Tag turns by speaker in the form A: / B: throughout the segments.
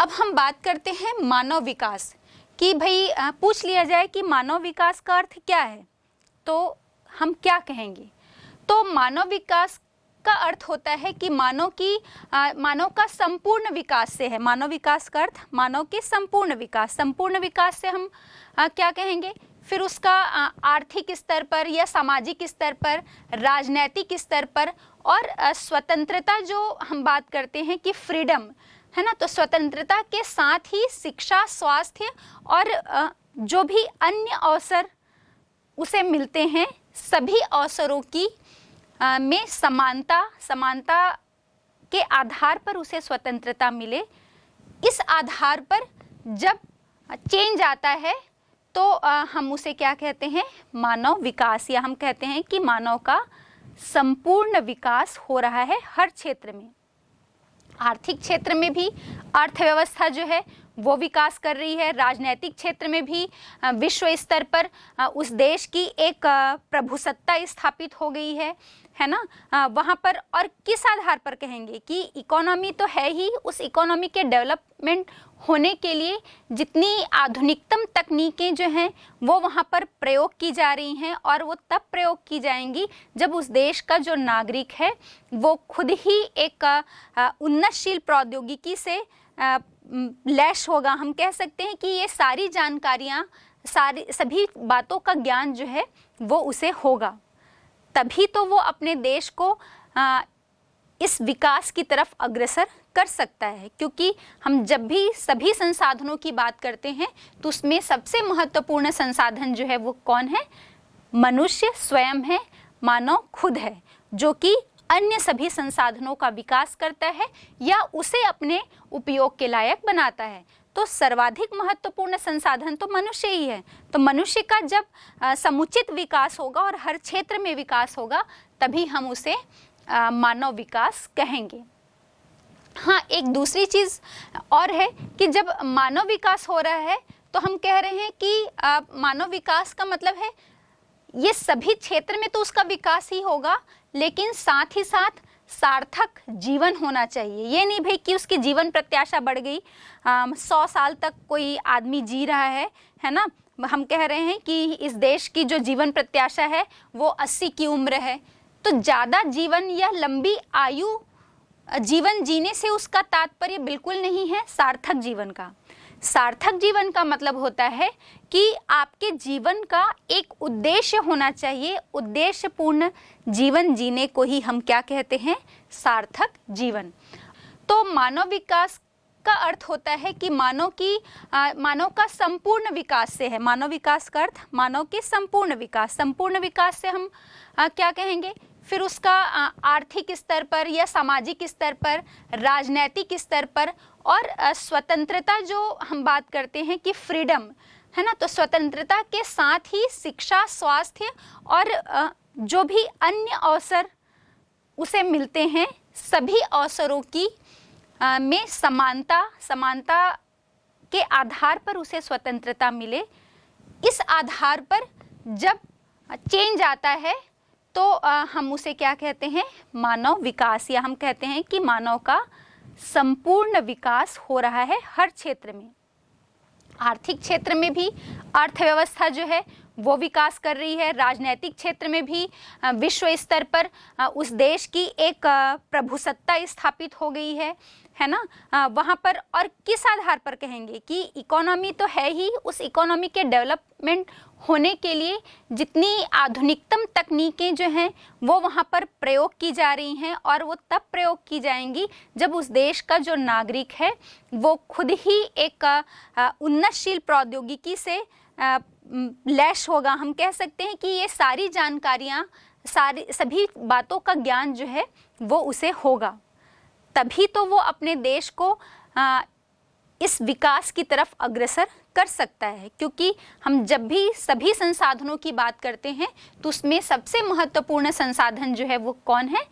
A: अब हम बात करते हैं मानव विकास कि। भाई पूछ लिया जाए कि मानव विकास का अर्थ क्या है? तो हम क्या कहेंगे? तो मानव विकास का अर्थ होता है कि मानव की मानव का संपूर्ण विकास से है। मानव विकास का अर्थ मानव के संपूर्ण विकास। संपूर्ण विकास से हम अ, क्या कहेंगे? फिर उसका आर्थिक स्तर पर या सामाजिक स्तर पर राजनैतिक स्तर पर और स्वतंत्रता जो हम बात करते हैं कि फ्रीडम। है ना? तो स्वतंत्रता के साथ ही शिक्षा स्वास्थ्य और जो भी अन्य अवसर उसे मिलते हैं सभी अवसरों की अ, में समानता समानता के आधार पर उसे स्वतंत्रता मिले। इस आधार पर जब चेंज आता है तो अ, हम उसे क्या कहते हैं? मानव विकास या हम कहते हैं कि मानव का संपूर्ण विकास हो रहा है हर क्षेत्र में। आर्थिक क्षेत्र में भी अर्थव्यवस्था जो है वो विकास कर रही है। राजनैतिक क्षेत्र में भी विश्व स्तर पर उस देश की एक प्रभुसत्ता स्थापित हो गई है है ना? वहाँ पर और किस आधार पर कहेंगे कि इकोनॉमी तो है ही, उस इकोनॉमी के डेवलपमेंट होने के लिए जितनी आधुनिकतम तकनीकें जो हैं, वो वहाँ पर प्रयोग की जा रही हैं और वो तब प्रयोग की जाएँगी जब उस देश का जो नागरिक है, वो खुद ही एक उन्नतशील प्रौद्योगिकी से लैस होगा। हम कह सकते हैं कि ये सारी जानकारियाँ सारी सभी बातों का ज्ञान जो है वो उसे होगा। तभी तो वो अपने देश को आ, इस विकास की तरफ़ अग्रसर कर सकता है। क्योंकि हम जब भी सभी संसाधनों की बात करते हैं तो उसमें सबसे महत्वपूर्ण संसाधन जो है वो कौन है? मनुष्य स्वयं है मानव खुद है जो कि अन्य सभी संसाधनों का विकास करता है या उसे अपने उपयोग के लायक बनाता है। तो सर्वाधिक महत्वपूर्ण संसाधन तो मनुष्य ही है। तो मनुष्य का जब समुचित विकास होगा और हर क्षेत्र में विकास होगा, तभी हम उसे मानव विकास कहेंगे। हाँ एक दूसरी चीज़ और है कि जब मानव विकास हो रहा है तो हम कह रहे हैं कि मानव विकास का मतलब है, ये सभी क्षेत्र में तो उसका विकास ही होगा लेकिन साथ ही साथ सार्थक जीवन होना चाहिए। ये नहीं भाई कि उसकी जीवन प्रत्याशा बढ़ गई। सौ साल तक कोई आदमी जी रहा है है ना? हम कह रहे हैं कि इस देश की जो जीवन प्रत्याशा है, वो अस्सी की उम्र है। तो ज़्यादा जीवन या लंबी आयु, जीवन जीने से उसका तात्पर्य बिल्कुल नहीं है सार्थक जीवन का। सार्थक जीवन का मतलब होता है कि आपके जीवन का एक उद्देश्य होना चाहिए। उद्देश्यपूर्ण जीवन जीने को ही हम क्या कहते हैं? सार्थक जीवन। तो मानव विकास का अर्थ होता है कि मानव की मानव का संपूर्ण विकास से है। मानव विकास का अर्थ मानव के संपूर्ण विकास। संपूर्ण विकास से हम आ, क्या कहेंगे? फिर उसका आर्थिक स्तर पर या सामाजिक स्तर पर राजनैतिक स्तर पर और स्वतंत्रता जो हम बात करते हैं कि फ्रीडम। है ना? तो स्वतंत्रता के साथ ही शिक्षा स्वास्थ्य और जो भी अन्य अवसर उसे मिलते हैं सभी अवसरों की अ, में समानता समानता के आधार पर उसे स्वतंत्रता मिले। इस आधार पर जब चेंज आता है तो अ, हम उसे क्या कहते हैं? मानव विकास या हम कहते हैं कि मानव का संपूर्ण विकास हो रहा है हर क्षेत्र में। आर्थिक क्षेत्र में भी अर्थव्यवस्था जो है वो विकास कर रही है। राजनैतिक क्षेत्र में भी विश्व स्तर पर उस देश की एक प्रभुसत्ता स्थापित हो गई है है ना? वहाँ पर और किस आधार पर कहेंगे कि इकोनॉमी तो है ही, उस इकोनॉमी के डेवलपमेंट होने के लिए जितनी आधुनिकतम तकनीकें जो हैं, वो वहाँ पर प्रयोग की जा रही हैं और वो तब प्रयोग की जाएँगी जब उस देश का जो नागरिक है, वो खुद ही एक उन्नतशील प्रौद्योगिकी से लैश होगा। हम कह सकते हैं कि ये सारी जानकारियाँ, सारी, सभी बातों का ज्ञान जो है, वो उसे होगा। तभी तो वो अपने देश को इस विकास की तरफ़ अग्रसर कर सकता है, क्योंकि हम जब भी सभी संसाधनों की बात करते हैं तो उसमें सबसे महत्वपूर्ण संसाधन जो है वो कौन है?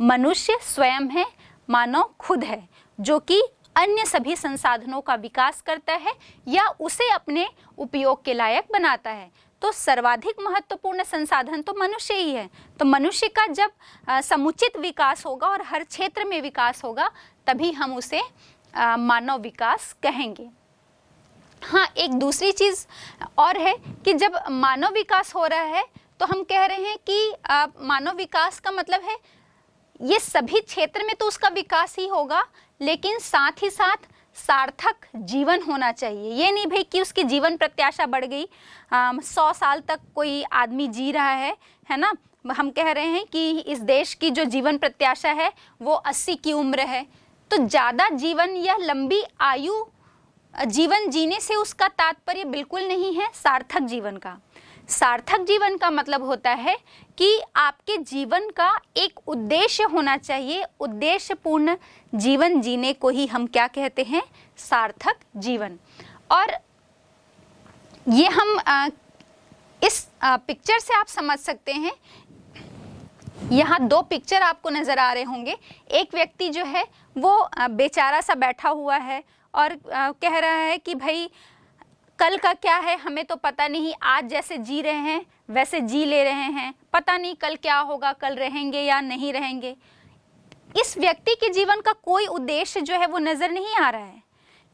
A: मनुष्य स्वयं है, मानव खुद है, जो कि अन्य सभी संसाधनों का विकास करता है या उसे अपने उपयोग के लायक बनाता है। तो सर्वाधिक महत्वपूर्ण संसाधन तो मनुष्य ही है। तो मनुष्य का जब समुचित विकास होगा और हर क्षेत्र में विकास होगा, तभी हम उसे मानव विकास कहेंगे। हाँ एक दूसरी चीज़ और है कि जब मानव विकास हो रहा है तो हम कह रहे हैं कि मानव विकास का मतलब है, ये सभी क्षेत्र में तो उसका विकास ही होगा, लेकिन साथ ही साथ सार्थक जीवन होना चाहिए। ये नहीं भाई कि उसकी जीवन प्रत्याशा बढ़ गई सौ साल तक कोई आदमी जी रहा है है ना? हम कह रहे हैं कि इस देश की जो जीवन प्रत्याशा है, वो अस्सी की उम्र है। तो ज़्यादा जीवन या लंबी आयु जीवन जीने से उसका तात्पर्य बिल्कुल नहीं है सार्थक जीवन का। सार्थक जीवन का मतलब होता है कि आपके जीवन का एक उद्देश्य होना चाहिए। उद्देश्यपूर्ण जीवन जीने को ही हम क्या कहते हैं? सार्थक जीवन। और ये हम आ, इस आ, पिक्चर से आप समझ सकते हैं यहाँ दो पिक्चर आपको नज़र आ रहे होंगे। एक व्यक्ति जो है, वो बेचारा सा बैठा हुआ है और कह रहा है कि भाई, कल का क्या है, हमें तो पता नहीं, आज जैसे जी रहे हैं, वैसे जी ले रहे हैं। पता नहीं कल क्या होगा, कल रहेंगे या नहीं रहेंगे। इस व्यक्ति के जीवन का कोई उद्देश्य जो है, वो नज़र नहीं आ रहा है।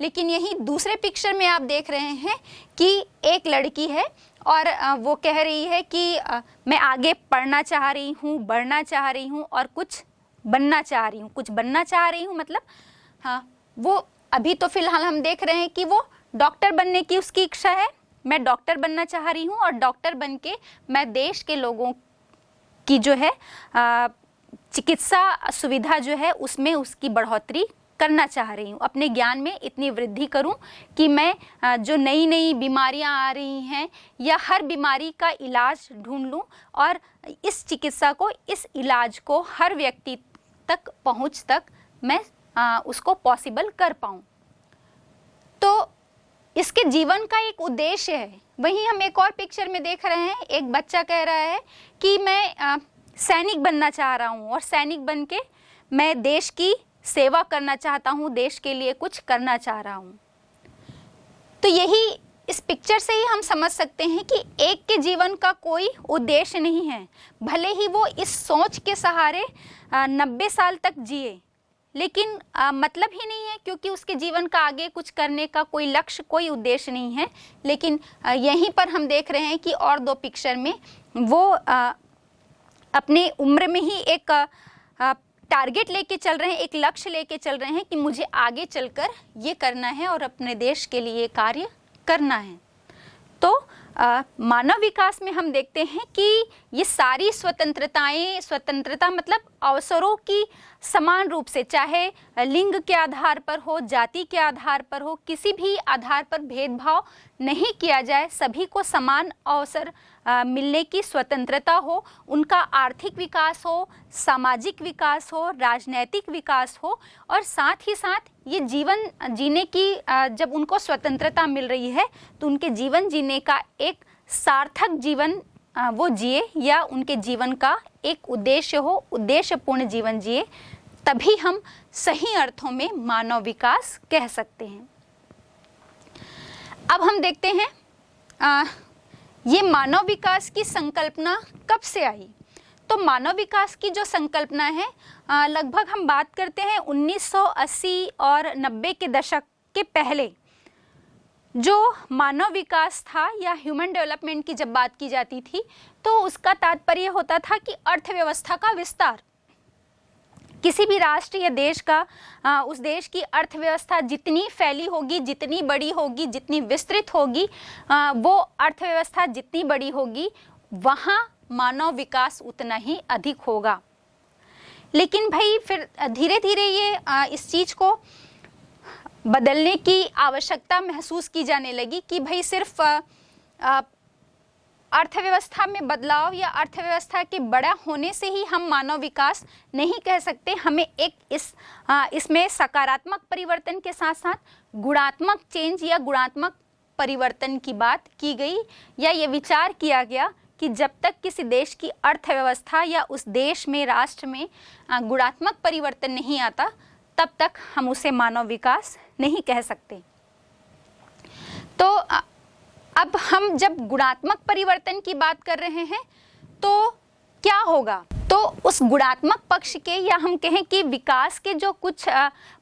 A: लेकिन यही दूसरे पिक्चर में आप देख रहे हैं कि एक लड़की है और वो कह रही है कि मैं आगे पढ़ना चाह रही हूँ, बढ़ना चाह रही हूँ और कुछ बनना चाह रही हूँ। कुछ बनना चाह रही हूँ मतलब हाँ वो अभी तो फ़िलहाल हम देख रहे हैं कि वो डॉक्टर बनने की उसकी इच्छा है। मैं डॉक्टर बनना चाह रही हूँ और डॉक्टर बन के मैं देश के लोगों की जो है चिकित्सा सुविधा जो है उसमें उसकी बढ़ोतरी करना चाह रही हूँ। अपने ज्ञान में इतनी वृद्धि करूँ कि मैं जो नई नई बीमारियाँ आ रही हैं या हर बीमारी का इलाज ढूंढ लूँ और इस चिकित्सा को इस इलाज को हर व्यक्ति तक पहुँच तक मैं आ, उसको पॉसिबल कर पाऊँ। तो इसके जीवन का एक उद्देश्य है। वहीं हम एक और पिक्चर में देख रहे हैं। एक बच्चा कह रहा है कि मैं सैनिक बनना चाह रहा हूँ और सैनिक बन के मैं देश की सेवा करना चाहता हूँ देश के लिए कुछ करना चाह रहा हूँ। तो यही इस पिक्चर से ही हम समझ सकते हैं कि एक के जीवन का कोई उद्देश्य नहीं है। भले ही वो इस सोच के सहारे नब्बे साल तक जिए लेकिन आ, मतलब ही नहीं है क्योंकि उसके जीवन का आगे कुछ करने का कोई लक्ष्य कोई उद्देश्य नहीं है। लेकिन आ, यहीं पर हम देख रहे हैं कि और दो पिक्चर में वो आ, अपने उम्र में ही एक टारगेट लेके चल रहे हैं, एक लक्ष्य लेके चल रहे हैं कि मुझे आगे चलकर ये करना है और अपने देश के लिए कार्य करना है। तो मानव विकास में हम देखते हैं कि ये सारी स्वतंत्रताएँ, स्वतंत्रता मतलब अवसरों की समान रूप से, चाहे लिंग के आधार पर हो, जाति के आधार पर हो, किसी भी आधार पर भेदभाव नहीं किया जाए, सभी को समान अवसर मिलने की स्वतंत्रता हो, उनका आर्थिक विकास हो, सामाजिक विकास हो, राजनैतिक विकास हो, और साथ ही साथ ये जीवन जीने की जब उनको स्वतंत्रता मिल रही है तो उनके जीवन जीने का एक सार्थक जीवन वो जिए या उनके जीवन का एक उद्देश्य हो उद्देश्यपूर्ण जीवन जिए तभी हम सही अर्थों में मानव विकास कह सकते हैं। अब हम देखते हैं आ, ये मानव विकास की संकल्पना कब से आई? तो मानव विकास की जो संकल्पना है लगभग हम बात करते हैं 1980 और 90 के दशक के पहले। जो मानव विकास था या ह्यूमन डेवलपमेंट की जब बात की जाती थी तो उसका तात्पर्य होता था कि अर्थव्यवस्था का विस्तार। किसी भी राष्ट्र या देश का आ, उस देश की अर्थव्यवस्था जितनी फैली होगी जितनी बड़ी होगी जितनी विस्तृत होगी आ, वो अर्थव्यवस्था जितनी बड़ी होगी वहाँ मानव विकास उतना ही अधिक होगा। लेकिन भाई, फिर धीरे धीरे ये इस चीज़ को बदलने की आवश्यकता महसूस की जाने लगी कि भाई सिर्फ़ अर्थव्यवस्था में बदलाव या अर्थव्यवस्था के बड़ा होने से ही हम मानव विकास नहीं कह सकते। हमें एक इस इसमें सकारात्मक परिवर्तन के साथ साथ गुणात्मक चेंज या गुणात्मक परिवर्तन की बात की गई या ये विचार किया गया कि जब तक किसी देश की अर्थव्यवस्था या उस देश में, राष्ट्र में गुणात्मक परिवर्तन नहीं आता, तब तक हम उसे मानव विकास नहीं कह सकते। तो अब हम जब गुणात्मक परिवर्तन की बात कर रहे हैं तो क्या होगा? तो उस गुणात्मक पक्ष के या हम कहें कि विकास के जो कुछ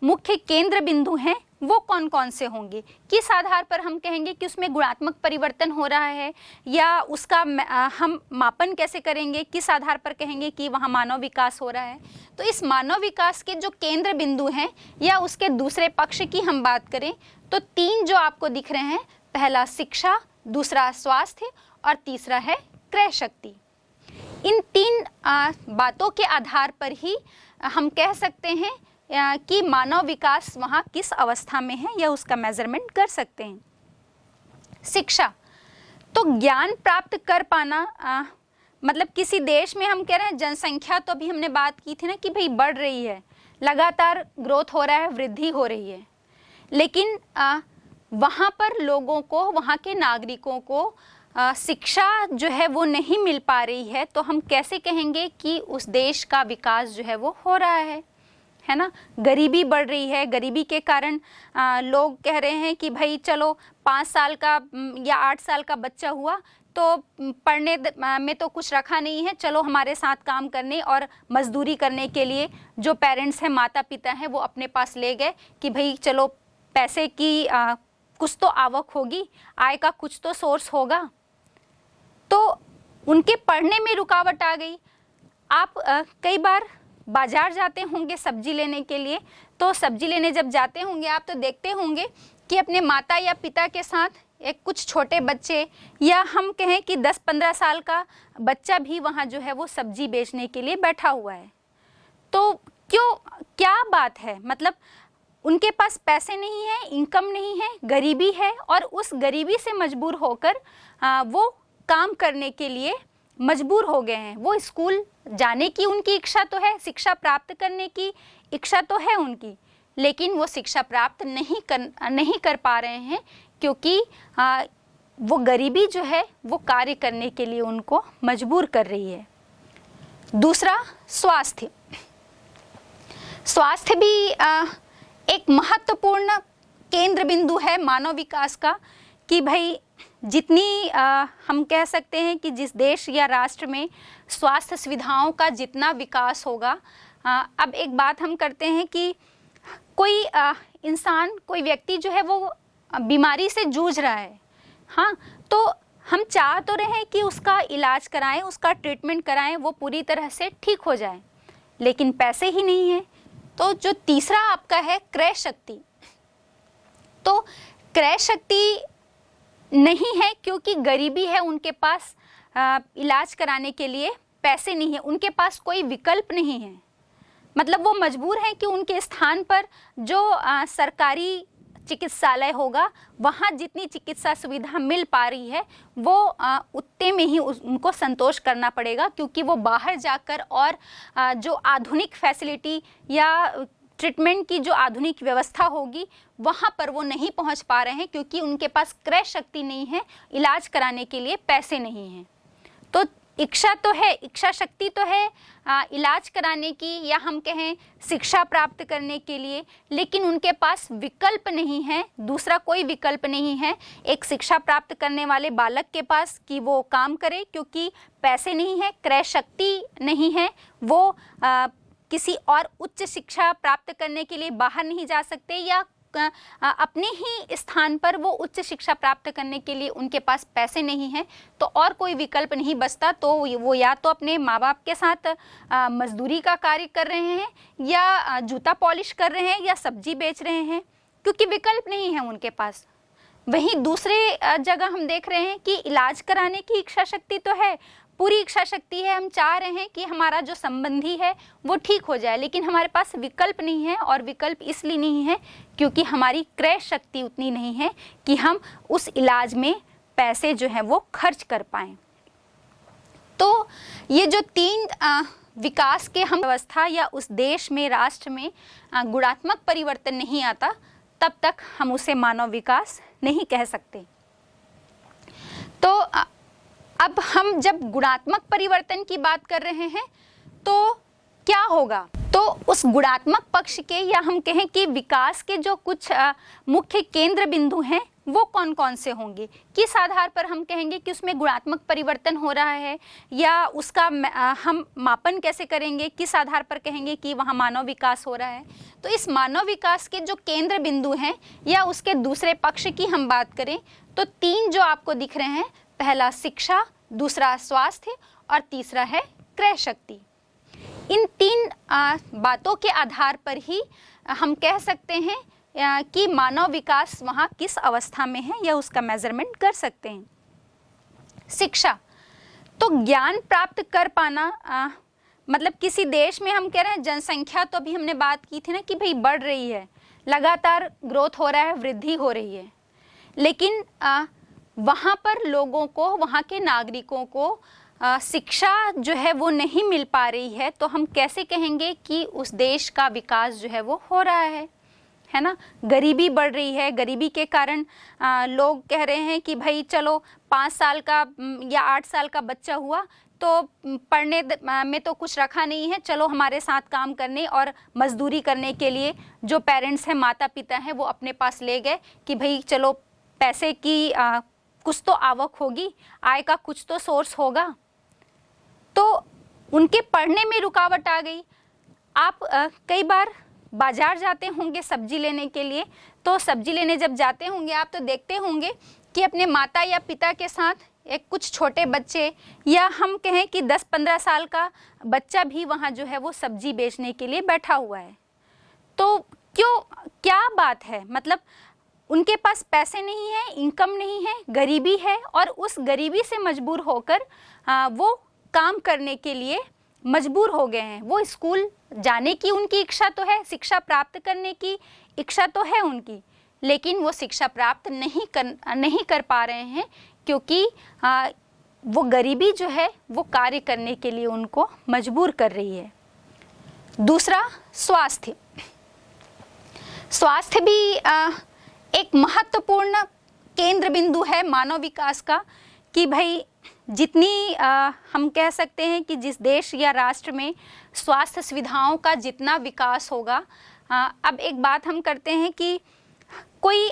A: मुख्य केंद्र बिंदु हैं वो कौन कौन से होंगे? किस आधार पर हम कहेंगे कि उसमें गुणात्मक परिवर्तन हो रहा है? या उसका हम मापन कैसे करेंगे? किस आधार पर कहेंगे कि वहाँ मानव विकास हो रहा है? तो इस मानव विकास के जो केंद्र बिंदु हैं या उसके दूसरे पक्ष की हम बात करें तो तीन जो आपको दिख रहे हैं, पहला शिक्षा, दूसरा स्वास्थ्य और तीसरा है क्रय शक्ति। इन तीन बातों के आधार पर ही हम कह सकते हैं कि मानव विकास वहाँ किस अवस्था में है या उसका मेज़रमेंट कर सकते हैं। शिक्षा। तो ज्ञान प्राप्त कर पाना आ, मतलब किसी देश में हम कह रहे हैं जनसंख्या तो अभी हमने बात की थी ना कि भाई बढ़ रही है। लगातार ग्रोथ हो रहा है वृद्धि हो रही है। लेकिन आ, वहाँ पर लोगों को वहाँ के नागरिकों को शिक्षा जो है वो नहीं मिल पा रही है तो हम कैसे कहेंगे कि उस देश का विकास जो है वो हो रहा है? है ना? गरीबी बढ़ रही है। गरीबी के कारण आ, लोग कह रहे हैं कि भाई चलो पाँच साल का या आठ साल का बच्चा हुआ तो पढ़ने में तो कुछ रखा नहीं है। चलो हमारे साथ काम करने और मजदूरी करने के लिए जो पेरेंट्स हैं माता पिता हैं वो अपने पास ले गए कि भाई चलो पैसे की आ, कुछ तो आवक होगी आय का कुछ तो सोर्स होगा। तो उनके पढ़ने में रुकावट आ गई। आप आ, कई बार बाज़ार जाते होंगे सब्ज़ी लेने के लिए तो सब्ज़ी लेने जब जाते होंगे, आप तो देखते होंगे कि अपने माता या पिता के साथ एक कुछ छोटे बच्चे या हम कहें कि 10-15 साल का बच्चा भी वहाँ जो है वो सब्ज़ी बेचने के लिए बैठा हुआ है। तो क्यों, क्या बात है? मतलब उनके पास पैसे नहीं है इनकम नहीं है, गरीबी है और उस गरीबी से मजबूर होकर वो काम करने के लिए मजबूर हो गए हैं। वो स्कूल जाने की उनकी इच्छा तो है शिक्षा प्राप्त करने की इच्छा तो है उनकी लेकिन वो शिक्षा प्राप्त नहीं कर नहीं कर पा रहे हैं क्योंकि आ, वो गरीबी जो है वो कार्य करने के लिए उनको मजबूर कर रही है। दूसरा स्वास्थ्य। स्वास्थ्य भी आ, एक महत्वपूर्ण केंद्र बिंदु है मानव विकास का कि भाई जितनी आ, हम कह सकते हैं कि जिस देश या राष्ट्र में स्वास्थ्य सुविधाओं का जितना विकास होगा आ, अब एक बात हम करते हैं कि कोई इंसान कोई व्यक्ति जो है वो बीमारी से जूझ रहा है। हाँ तो हम चाह तो रहे कि उसका इलाज कराएँ उसका ट्रीटमेंट कराएँ वो पूरी तरह से ठीक हो जाए। लेकिन पैसे ही नहीं है। तो जो तीसरा आपका है क्रय शक्ति। तो क्रय शक्ति नहीं है क्योंकि गरीबी है उनके पास इलाज कराने के लिए पैसे नहीं है, उनके पास कोई विकल्प नहीं है। मतलब वो मजबूर हैं कि उनके स्थान पर जो सरकारी चिकित्सालय होगा, वहाँ जितनी चिकित्सा सुविधा मिल पा रही है, वो उतने में ही उनको संतोष करना पड़ेगा, क्योंकि वो बाहर जाकर और जो आधुनिक फैसिलिटी या ट्रीटमेंट की जो आधुनिक व्यवस्था होगी वहाँ पर वो नहीं पहुँच पा रहे हैं क्योंकि उनके पास क्रय शक्ति नहीं है इलाज कराने के लिए पैसे नहीं हैं। तो इच्छा तो है इच्छा शक्ति तो है आ, इलाज कराने की या हम कहें शिक्षा प्राप्त करने के लिए लेकिन उनके पास विकल्प नहीं है दूसरा कोई विकल्प नहीं है एक शिक्षा प्राप्त करने वाले बालक के पास कि वो काम करे क्योंकि पैसे नहीं है क्रय शक्ति नहीं है वो आ, किसी और उच्च शिक्षा प्राप्त करने के लिए बाहर नहीं जा सकते या अपने ही स्थान पर वो उच्च शिक्षा प्राप्त करने के लिए उनके पास पैसे नहीं हैं तो और कोई विकल्प नहीं बचता तो वो या तो अपने माँ बाप के साथ मजदूरी का कार्य कर रहे हैं या जूता पॉलिश कर रहे हैं या सब्ज़ी बेच रहे हैं, क्योंकि विकल्प नहीं है उनके पास। वहीं दूसरे जगह हम देख रहे हैं कि इलाज कराने की इच्छा शक्ति तो है पूरी इच्छा शक्ति है हम चाह रहे हैं कि हमारा जो संबंधी है वो ठीक हो जाए लेकिन हमारे पास विकल्प नहीं है और विकल्प इसलिए नहीं है क्योंकि हमारी क्रय शक्ति उतनी नहीं है कि हम उस इलाज में पैसे जो है वो खर्च कर पाएँ। तो ये जो तीन आ, विकास के हम व्यवस्था या उस देश में राष्ट्र में गुणात्मक परिवर्तन नहीं आता तब तक हम उसे मानव विकास नहीं कह सकते। तो अब हम जब गुणात्मक परिवर्तन की बात कर रहे हैं तो क्या होगा? तो उस गुणात्मक पक्ष के या हम कहें कि विकास के जो कुछ मुख्य केंद्र बिंदु हैं, वो कौन कौन से होंगे? किस आधार पर हम कहेंगे कि उसमें गुणात्मक परिवर्तन हो रहा है? या उसका हम मापन कैसे करेंगे? किस आधार पर कहेंगे कि वहाँ मानव विकास हो रहा है? तो इस मानव विकास के जो केंद्र बिंदु हैं, या उसके दूसरे पक्ष की हम बात करें तो तीन जो आपको दिख रहे हैं पहला शिक्षा दूसरा स्वास्थ्य और तीसरा है क्रय शक्ति। इन तीन बातों के आधार पर ही हम कह सकते हैं कि मानव विकास वहाँ किस अवस्था में है या उसका मेज़रमेंट कर सकते हैं। शिक्षा तो ज्ञान प्राप्त कर पाना आ, मतलब किसी देश में हम कह रहे हैं जनसंख्या तो अभी हमने बात की थी ना कि भाई बढ़ रही है लगातार ग्रोथ हो रहा है वृद्धि हो रही है। लेकिन वहाँ पर लोगों को वहाँ के नागरिकों को शिक्षा जो है वो नहीं मिल पा रही है तो हम कैसे कहेंगे कि उस देश का विकास जो है वो हो रहा है? है ना? गरीबी बढ़ रही है। गरीबी के कारण आ, लोग कह रहे हैं कि भाई चलो पाँच साल का या आठ साल का बच्चा हुआ तो पढ़ने में तो कुछ रखा नहीं है। चलो हमारे साथ काम करने और मजदूरी करने के लिए जो पेरेंट्स हैं माता पिता हैं वो अपने पास ले गए कि भाई चलो पैसे की आ, कुछ तो आवक होगी आय का कुछ तो सोर्स होगा। तो उनके पढ़ने में रुकावट आ गई। आप आ, कई बार बाज़ार जाते होंगे सब्ज़ी लेने के लिए तो सब्ज़ी लेने जब जाते होंगे आप तो देखते होंगे कि अपने माता या पिता के साथ एक कुछ छोटे बच्चे या हम कहें कि 10-15 साल का बच्चा भी वहाँ जो है वो सब्ज़ी बेचने के लिए बैठा हुआ है। तो क्यों क्या बात है? मतलब उनके पास पैसे नहीं है इनकम नहीं है गरीबी है और उस गरीबी से मजबूर होकर आ, वो काम करने के लिए मजबूर हो गए हैं। वो स्कूल जाने की उनकी इच्छा तो है शिक्षा प्राप्त करने की इच्छा तो है उनकी लेकिन वो शिक्षा प्राप्त नहीं कर नहीं कर पा रहे हैं क्योंकि आ, वो गरीबी जो है वो कार्य करने के लिए उनको मजबूर कर रही है। दूसरा स्वास्थ्य। स्वास्थ्य भी आ, एक महत्वपूर्ण केंद्र बिंदु है मानव विकास का कि भाई जितनी आ, हम कह सकते हैं कि जिस देश या राष्ट्र में स्वास्थ्य सुविधाओं का जितना विकास होगा आ, अब एक बात हम करते हैं कि कोई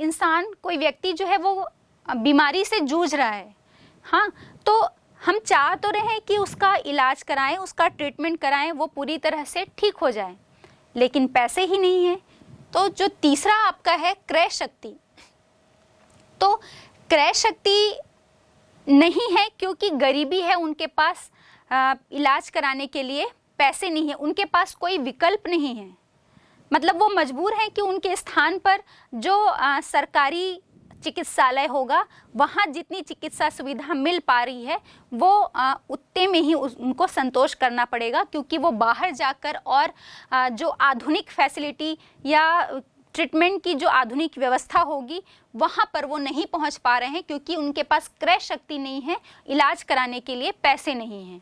A: इंसान कोई व्यक्ति जो है वो बीमारी से जूझ रहा है। हाँ तो हम चाह तो रहे कि उसका इलाज कराएँ उसका ट्रीटमेंट कराएँ वो पूरी तरह से ठीक हो जाए लेकिन पैसे ही नहीं है। तो जो तीसरा आपका है क्रय शक्ति। तो क्रय शक्ति नहीं है क्योंकि गरीबी है उनके पास आ, इलाज कराने के लिए पैसे नहीं है उनके पास कोई विकल्प नहीं है। मतलब वो मजबूर हैं कि उनके स्थान पर जो आ, सरकारी चिकित्सालय होगा, वहाँ जितनी चिकित्सा सुविधा मिल पा रही है, वो उतने में ही उनको संतोष करना पड़ेगा, क्योंकि वो बाहर जाकर और जो आधुनिक फैसिलिटी या ट्रीटमेंट की जो आधुनिक व्यवस्था होगी, वहाँ पर वो नहीं पहुँच पा रहे हैं, क्योंकि उनके पास क्रय शक्ति नहीं है, इलाज कराने के लिए पैसे नहीं हैं।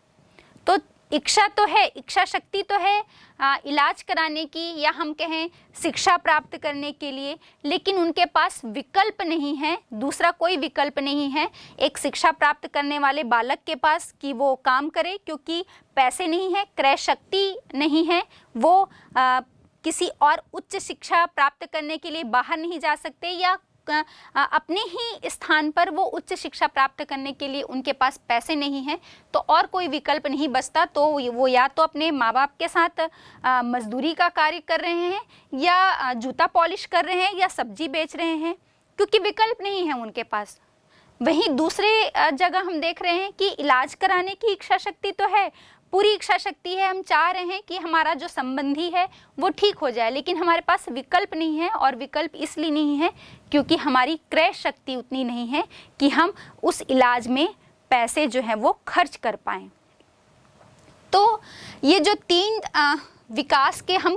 A: तो इच्छा तो है इच्छा शक्ति तो है आ, इलाज कराने की या हम कहें शिक्षा प्राप्त करने के लिए लेकिन उनके पास विकल्प नहीं है दूसरा कोई विकल्प नहीं है एक शिक्षा प्राप्त करने वाले बालक के पास कि वो काम करे क्योंकि पैसे नहीं है क्रय शक्ति नहीं है वो आ, किसी और उच्च शिक्षा प्राप्त करने के लिए बाहर नहीं जा सकते या अपने ही स्थान पर वो उच्च शिक्षा प्राप्त करने के लिए उनके पास पैसे नहीं हैं तो और कोई विकल्प नहीं बचता तो वो या तो अपने माँ बाप के साथ मजदूरी का कार्य कर रहे हैं, या जूता पॉलिश कर रहे हैं, या सब्ज़ी बेच रहे हैं, क्योंकि विकल्प नहीं है उनके पास। वहीं दूसरे जगह हम देख रहे हैं कि इलाज कराने की इच्छा शक्ति तो है पूरी इच्छा शक्ति है हम चाह रहे हैं कि हमारा जो संबंधी है वो ठीक हो जाए। लेकिन हमारे पास विकल्प नहीं है और विकल्प इसलिए नहीं है क्योंकि हमारी क्रय शक्ति उतनी नहीं है कि हम उस इलाज में पैसे जो हैं वो खर्च कर पाएँ। तो ये जो तीन आ, विकास के हम